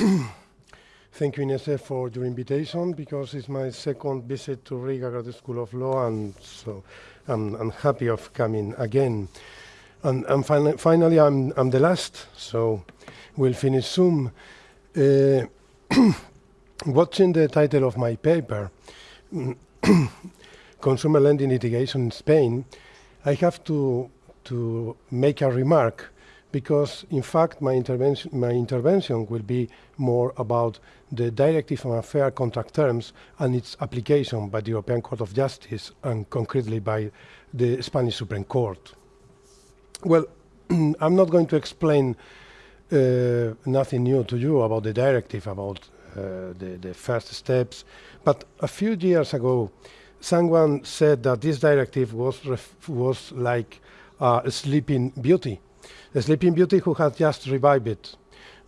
Thank you, Inese, for your invitation because it's my second visit to Riga Graduate School of Law, and so I'm, I'm happy of coming again. And, and finally, I'm, I'm the last, so we'll finish soon. Uh, watching the title of my paper, Consumer Lending Litigation in Spain, I have to, to make a remark because in fact my intervention, my intervention will be more about the Directive on Fair Contract Terms and its application by the European Court of Justice and concretely by the Spanish Supreme Court. Well, I'm not going to explain uh, nothing new to you about the directive, about uh, the, the first steps, but a few years ago, someone said that this directive was, was like a sleeping beauty the Sleeping Beauty who has just revived it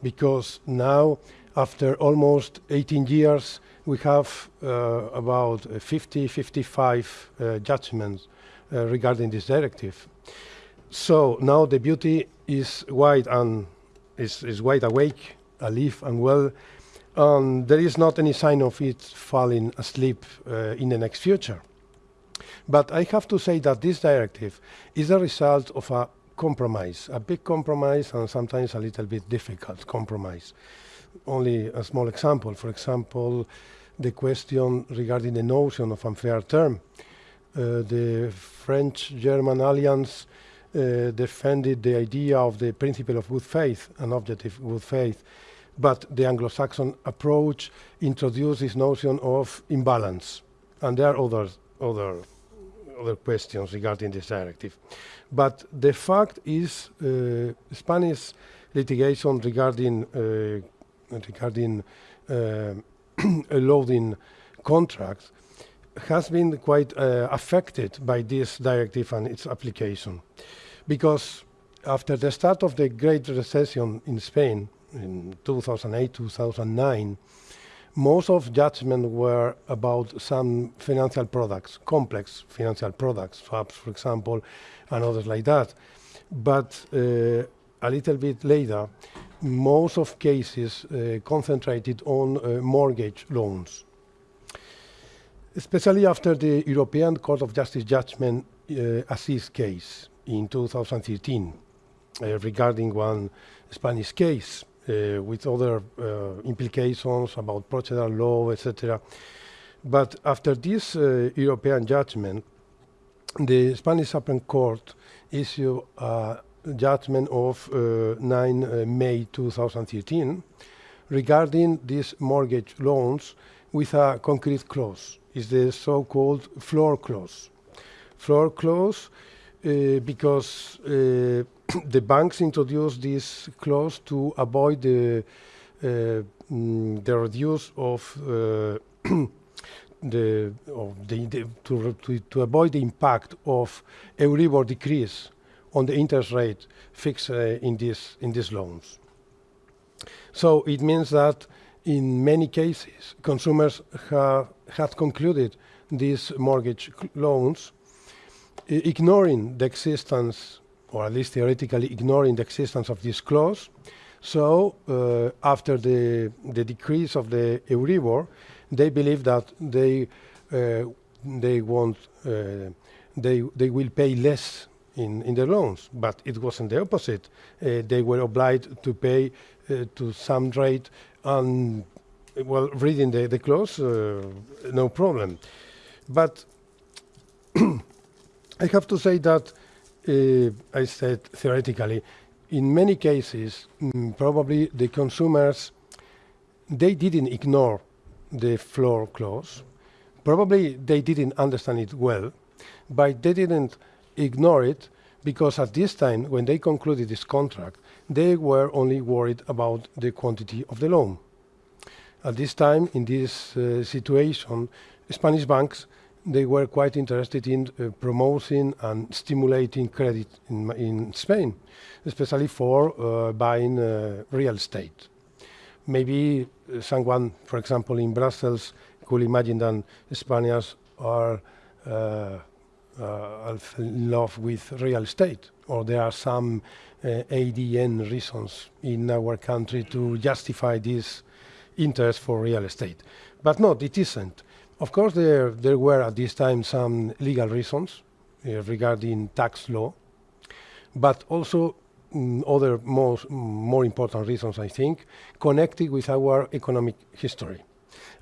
because now, after almost 18 years, we have uh, about 50, 55 uh, judgments uh, regarding this directive. So now the beauty is wide and is, is wide awake, alive and well, and there is not any sign of it falling asleep uh, in the next future. But I have to say that this directive is a result of a compromise, a big compromise and sometimes a little bit difficult compromise. Only a small example, for example, the question regarding the notion of unfair term. Uh, the French-German alliance uh, defended the idea of the principle of good faith, an objective good faith, but the Anglo-Saxon approach introduced this notion of imbalance, and there are other, other, other questions regarding this directive. But the fact is, uh, Spanish litigation regarding uh, regarding uh, loading contracts has been quite uh, affected by this directive and its application, because after the start of the Great Recession in Spain in 2008-2009 most of judgment were about some financial products, complex financial products, swaps, for example, and others like that. But uh, a little bit later, most of cases uh, concentrated on uh, mortgage loans. Especially after the European Court of Justice judgment uh, Aziz case in 2013 uh, regarding one Spanish case with other uh, implications about procedural law, etc. But after this uh, European judgment, the Spanish Supreme Court issued a judgment of 9 May 2013 regarding these mortgage loans with a concrete clause. Is the so-called floor clause. Floor clause uh, because uh, the banks introduced this clause to avoid the uh, mm, the reduce of the, of the, the to, to, to, avoid the impact of Euribor decrease on the interest rate fixed uh, in this in these loans. So it means that in many cases consumers have had concluded these mortgage loans ignoring the existence, or at least theoretically ignoring the existence of this clause. So uh, after the, the decrease of the Euribor, they believe that they, uh, they, won't, uh, they, they will pay less in, in the loans, but it wasn't the opposite. Uh, they were obliged to pay uh, to some rate and, well, reading the, the clause, uh, no problem. But I have to say that I said theoretically, in many cases, mm, probably the consumers, they didn't ignore the floor clause. Probably they didn't understand it well, but they didn't ignore it because at this time, when they concluded this contract, they were only worried about the quantity of the loan. At this time, in this uh, situation, Spanish banks they were quite interested in uh, promoting and stimulating credit in, in Spain, especially for uh, buying uh, real estate. Maybe uh, someone, for example, in Brussels, could imagine that Spaniards are uh, uh, in love with real estate, or there are some ADN reasons in our country to justify this interest for real estate. But no, it isn't. Of course, there, there were at this time some legal reasons uh, regarding tax law, but also mm, other most, more important reasons, I think, connected with our economic history.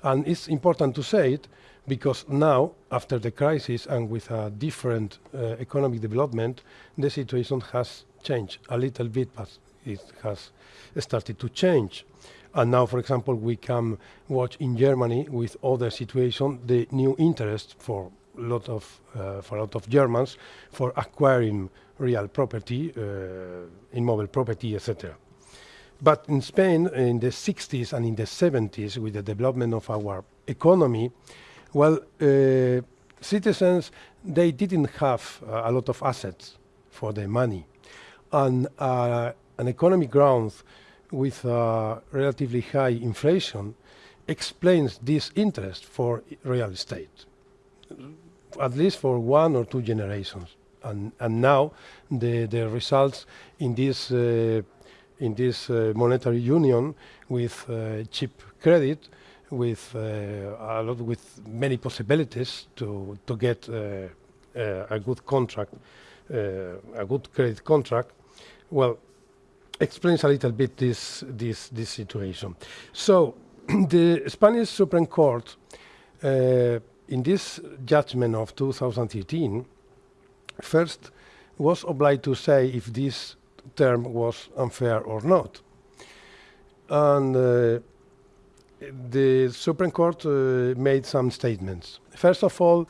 And it's important to say it because now, after the crisis and with a different uh, economic development, the situation has changed a little bit, but it has started to change. And now, for example, we can watch in Germany with other situation the new interest for lot of uh, for a lot of Germans for acquiring real property, uh, immobile property, etc. But in Spain, in the 60s and in the 70s, with the development of our economy, well, uh, citizens they didn't have uh, a lot of assets for their money, and uh, an economic growth with relatively high inflation explains this interest for real estate, at least for one or two generations. And, and now the, the results in this, uh, in this uh, monetary union with uh, cheap credit, with uh, a lot, with many possibilities to, to get uh, uh, a good contract, a good credit contract, well, explains a little bit this, this, this situation. So the Spanish Supreme Court, uh, in this judgment of 2013, first was obliged to say if this term was unfair or not. And uh, the Supreme Court uh, made some statements. First of all, uh,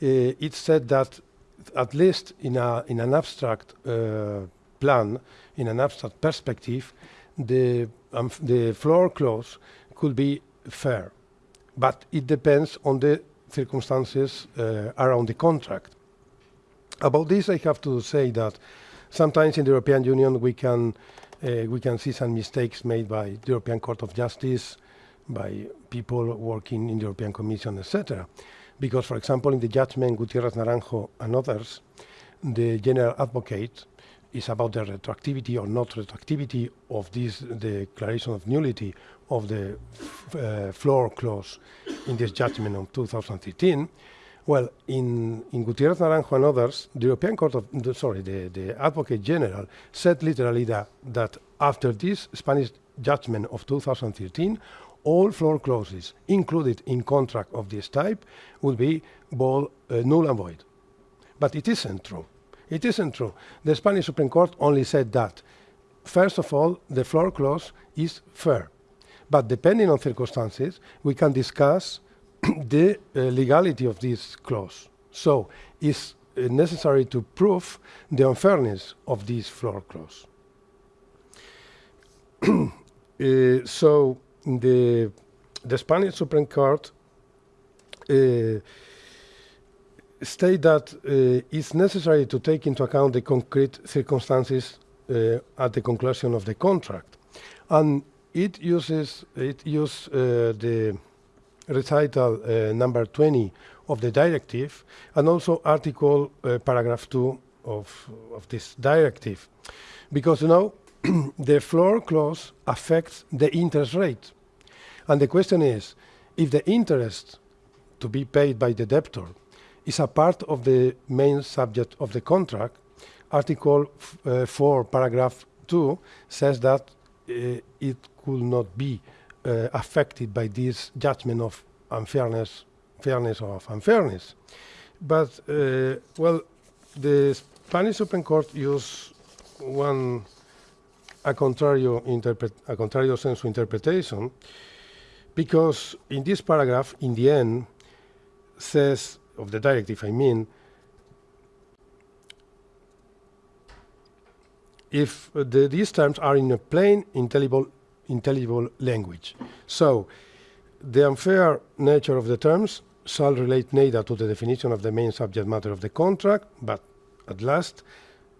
it said that at least in, a, in an abstract uh, plan, in an abstract perspective, the, um, the floor clause could be fair, but it depends on the circumstances uh, around the contract. About this, I have to say that sometimes in the European Union we can uh, we can see some mistakes made by the European Court of Justice, by people working in the European Commission, etc. Because, for example, in the judgment Gutierrez Naranjo and others, the General Advocate is about the retroactivity or not retroactivity of this declaration of nullity of the uh, floor clause in this judgment of 2013. Well, in, in Gutierrez Naranjo and others, the European Court of, the, sorry, the, the Advocate General said literally that, that after this Spanish judgment of 2013, all floor clauses included in contract of this type would be ball, uh, null and void. But it isn't true. It isn't true. The Spanish Supreme Court only said that, first of all, the floor clause is fair. But depending on circumstances, we can discuss the uh, legality of this clause. So it's uh, necessary to prove the unfairness of this floor clause. uh, so the, the Spanish Supreme Court uh, state that uh, it's necessary to take into account the concrete circumstances uh, at the conclusion of the contract. And it uses, it use uh, the recital number 20 of the directive and also article paragraph 2 of, of this directive. Because, you know, the floor clause affects the interest rate. And the question is, if the interest to be paid by the debtor is a part of the main subject of the contract. Article uh, 4, paragraph 2 says that uh, it could not be uh, affected by this judgment of unfairness, fairness of unfairness. But, uh, well, the Spanish Supreme Court used one a contrario, a contrario sensu interpretation because in this paragraph, in the end, says of the directive, I mean, if the, these terms are in a plain, intelligible, intelligible language. So the unfair nature of the terms shall relate neither to the definition of the main subject matter of the contract, but at last,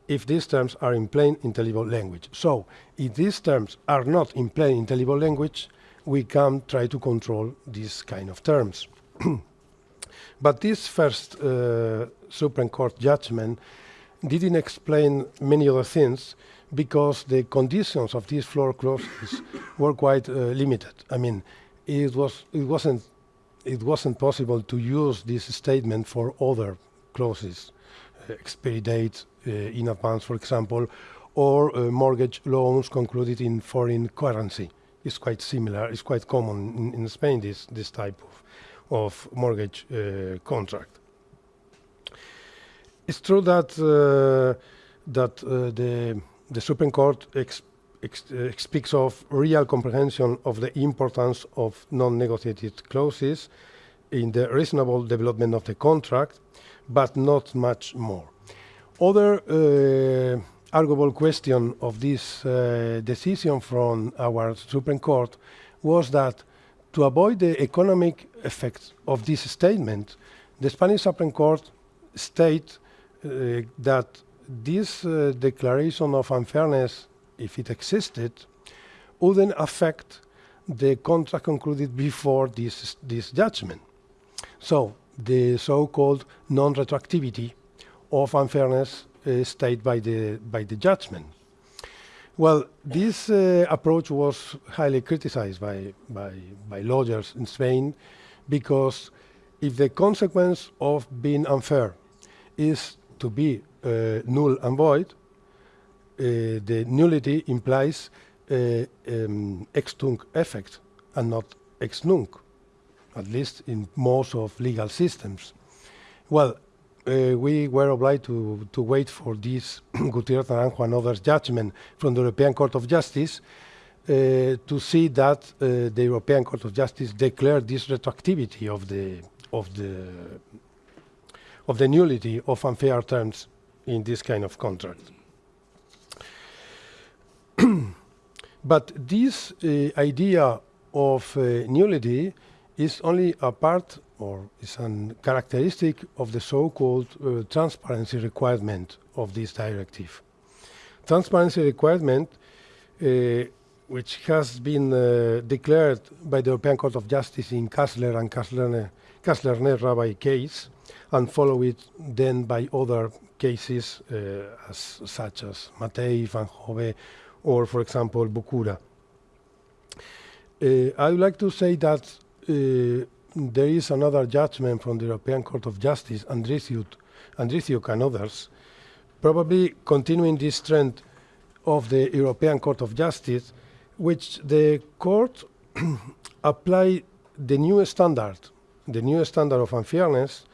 if these terms are in plain, intelligible language. So if these terms are not in plain, intelligible language, we can try to control these kind of terms. But this first uh, Supreme Court judgment didn't explain many other things because the conditions of these floor clauses were quite uh, limited. I mean, it was it wasn't it wasn't possible to use this statement for other clauses, uh, expiry date uh, in advance, for example, or uh, mortgage loans concluded in foreign currency. It's quite similar. It's quite common in, in Spain. This this type of of mortgage uh, contract. It's true that uh, that uh, the the Supreme Court ex ex speaks of real comprehension of the importance of non-negotiated clauses in the reasonable development of the contract, but not much more. Other uh, arguable question of this uh, decision from our Supreme Court was that to avoid the economic effects of this statement, the Spanish Supreme Court state uh, that this uh, declaration of unfairness, if it existed, wouldn't affect the contract concluded before this, this judgment. So the so-called non-retroactivity of unfairness uh, stated by the, by the judgment. Well, this uh, approach was highly criticized by, by, by lawyers in Spain because if the consequence of being unfair is to be uh, null and void, uh, the nullity implies uh, um, ex tunc effect and not ex nunc, at least in most of legal systems. Well, uh, we were obliged to, to wait for this Gutiérrez Naranjo and others judgment from the European Court of Justice uh, to see that uh, the European Court of Justice declared this retroactivity of the of the of the nullity of unfair terms in this kind of contract. but this uh, idea of uh, nullity is only a part or is a characteristic of the so-called uh, transparency requirement of this directive. Transparency requirement, uh, which has been uh, declared by the European Court of Justice in Kásler and Kásler-Rabai case, and followed then by other cases uh, as, such as Matei, Van Hove, or, for example, Bucura. Uh, I would like to say that uh, there is another judgment from the European Court of Justice, Andriciuc, and others, probably continuing this trend of the European Court of Justice, which the court apply the new standard, the new standard of unfairness,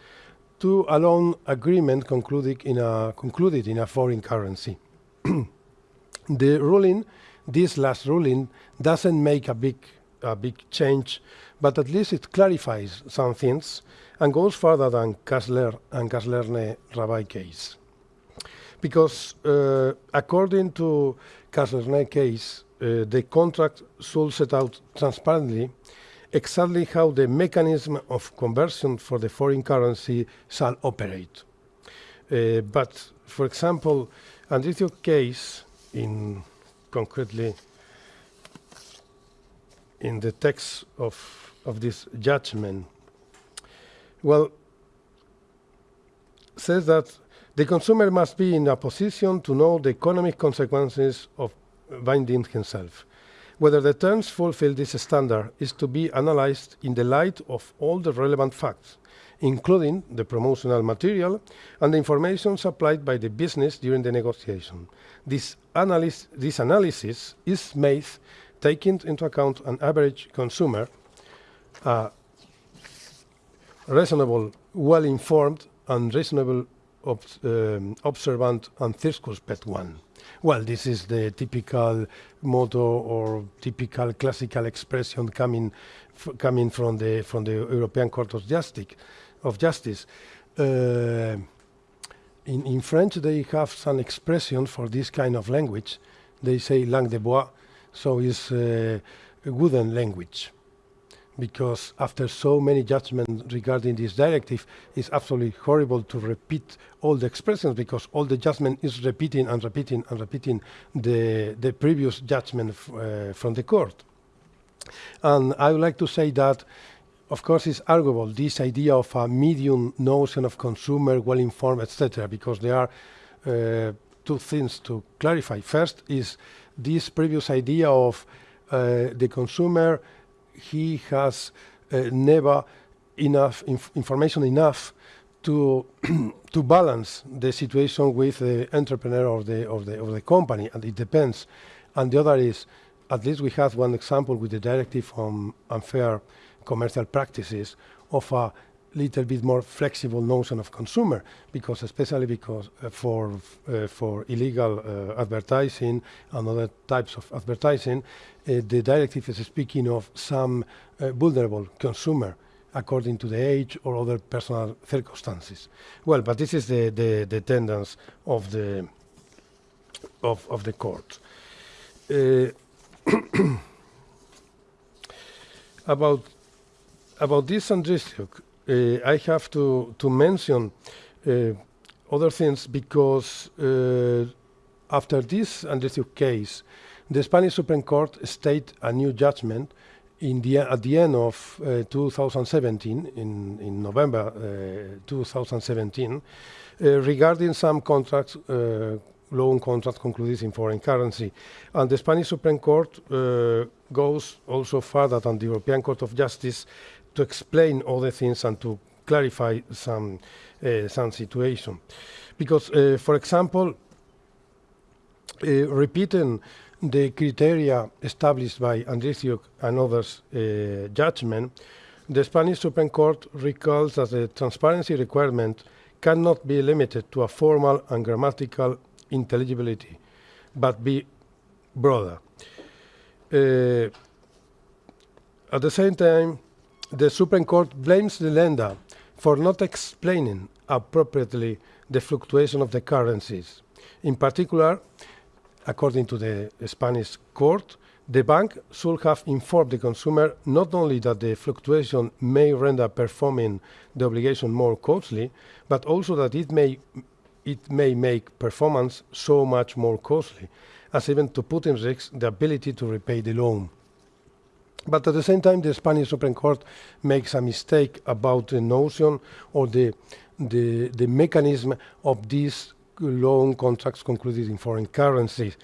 to a loan agreement concluded in a, concluded in a foreign currency. the ruling, this last ruling, doesn't make a big, a big change but at least it clarifies some things and goes further than Kásler and Kásler-Rabai case. Because uh, according to Kásler case, uh, the contract should set out transparently exactly how the mechanism of conversion for the foreign currency shall operate. Uh, but, for example, Andriciuc case, in concretely in the text of of this judgment? Well, says that the consumer must be in a position to know the economic consequences of binding himself. Whether the terms fulfill this standard is to be analyzed in the light of all the relevant facts, including the promotional material and the information supplied by the business during the negotiation. This, analysis, this analysis is made taking into account an average consumer uh, reasonable, well-informed, and reasonable um, observant and circumspect one. Well, this is the typical motto or typical classical expression coming coming from the from the European Court of Justice. Of Justice. Uh, in, in French, they have some expression for this kind of language. They say langue de bois, so it's uh, a wooden language because after so many judgments regarding this directive, it's absolutely horrible to repeat all the expressions because all the judgment is repeating and repeating and repeating the, the previous judgment uh, from the court. And I would like to say that of course, it's arguable, this idea of a medium notion of consumer, well-informed, etc., because there are uh, two things to clarify. First is this previous idea of uh, the consumer, he has uh, never enough inf information enough to to balance the situation with the entrepreneur of the of the of the company, and it depends. And the other is, at least we have one example with the directive on unfair commercial practices of a little bit more flexible notion of consumer because especially because uh, for uh, for illegal uh, advertising and other types of advertising uh, the directive is speaking of some uh, vulnerable consumer according to the age or other personal circumstances. Well but this is the the, the tendency of the of of the court. Uh, about about this uh, I have to, to mention uh, other things because uh, after this Andriciuc case, the Spanish Supreme Court stated a new judgment in the, at the end of uh, 2017, in, in November uh, 2017, uh, regarding some contracts, loan contracts concluded in foreign currency. And the Spanish Supreme Court goes also further than the European Court of Justice to explain all the things and to clarify some uh, some situation. Because, uh, for example, uh, repeating the criteria established by Andriciuc and others' uh, judgment, the Spanish Supreme Court recalls that the transparency requirement cannot be limited to a formal and grammatical intelligibility, but be broader. Uh, at the same time, the Supreme Court blames the lender for not explaining appropriately the fluctuation of the currencies. In particular, according to the Spanish court, the bank should have informed the consumer not only that the fluctuation may render performing the obligation more costly, but also that it may, it may make performance so much more costly, as even to put in risk the ability to repay the loan. But at the same time, the Spanish Supreme Court makes a mistake about the notion or the, the, the mechanism of these loan contracts concluded in foreign currencies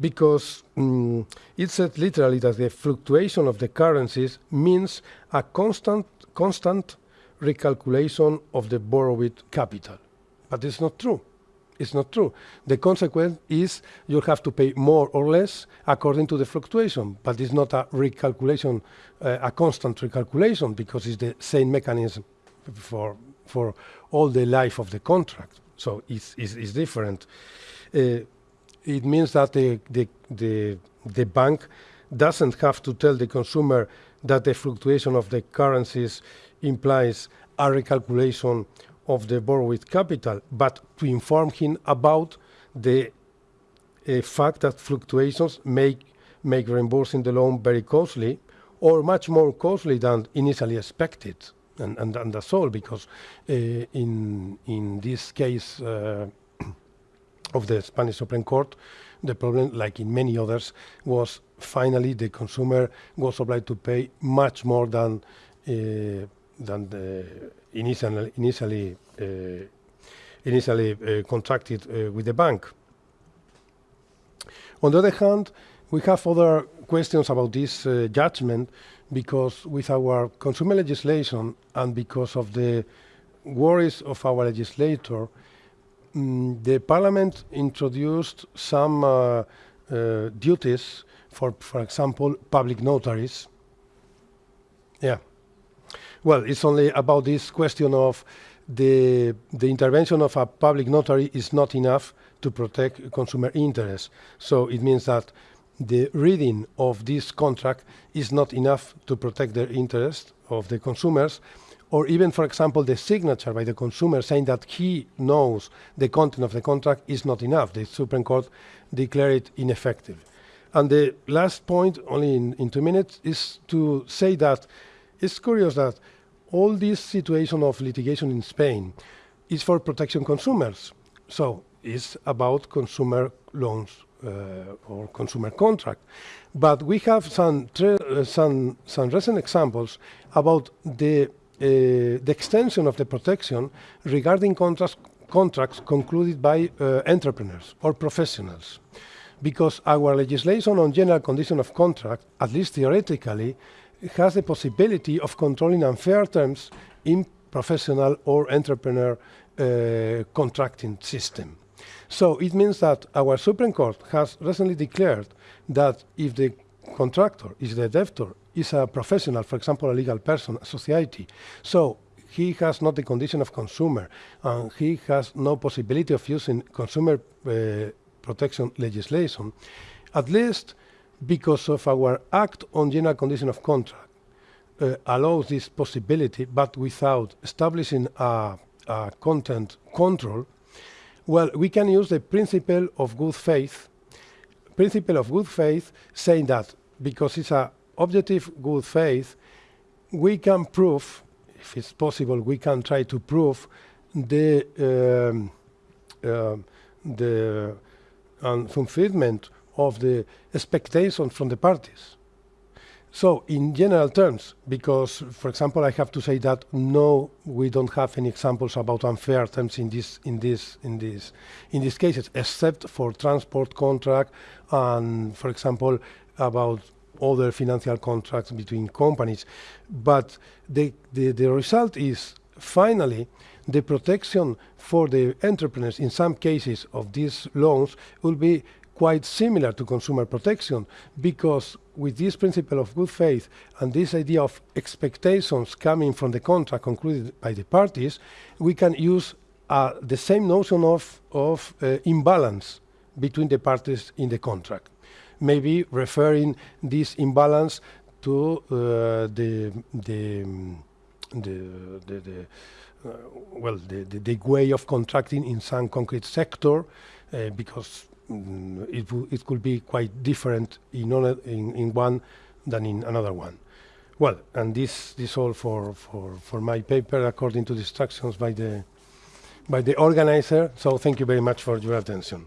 because um, it said literally that the fluctuation of the currencies means a constant, constant recalculation of the borrowed capital. But it's not true. It's not true. The consequence is you have to pay more or less according to the fluctuation, but it's not a recalculation, uh, a constant recalculation, because it's the same mechanism for for all the life of the contract. So it's, it's, it's different. Uh, it means that the, the, the, the bank doesn't have to tell the consumer that the fluctuation of the currencies implies a recalculation of the borrowed capital, but to inform him about the uh, fact that fluctuations make, make reimbursing the loan very costly or much more costly than initially expected. And, and, and that's all, because uh, in, in this case uh, of the Spanish Supreme Court, the problem, like in many others, was finally the consumer was obliged to pay much more than uh, than the initially initially uh, initially uh, contracted uh, with the bank. On the other hand, we have other questions about this judgment because with our consumer legislation and because of the worries of our legislator, mm, the parliament introduced some uh, uh, duties for, for example, public notaries. Yeah. Well, it's only about this question of the, the intervention of a public notary is not enough to protect consumer interests. So it means that the reading of this contract is not enough to protect the interest of the consumers, or even, for example, the signature by the consumer saying that he knows the content of the contract is not enough. The Supreme Court declared it ineffective. And the last point, only in, in two minutes, is to say that it's curious that all this situation of litigation in Spain is for protection consumers. So it's about consumer loans uh, or consumer contract. But we have some, uh, some, some recent examples about the, uh, the extension of the protection regarding contracts, contracts concluded by entrepreneurs or professionals because our legislation on general condition of contract, at least theoretically, has the possibility of controlling unfair terms in professional or entrepreneur uh, contracting system. So it means that our Supreme Court has recently declared that if the contractor, is the debtor, is a professional, for example, a legal person, a society, so he has not the condition of consumer, and he has no possibility of using consumer uh, protection legislation, at least because of our Act on General Condition of Contract uh, allows this possibility, but without establishing a, a content control, well, we can use the principle of good faith, principle of good faith, saying that because it's a objective good faith, we can prove, if it's possible, we can try to prove the um, uh, the fulfillment of the expectations from the parties. So in general terms, because, for example, I have to say that no, we don't have any examples about unfair terms in this in this in this in these cases, except for transport contract and, for example, about other financial contracts between companies. But the the, the result is finally the protection for the entrepreneurs in some cases of these loans will be quite similar to consumer protection because with this principle of good faith and this idea of expectations coming from the contract concluded by the parties, we can use uh, the same notion of, of uh, imbalance between the parties in the contract. Maybe referring this imbalance to uh, the, the, the, the, the uh, well, the, the, the, way of contracting in some concrete sector, uh, because mm, it, it could be quite different in, in, in one than in another one. Well, and this this all for, for, for my paper according to the instructions by the by the organizer. So thank you very much for your attention.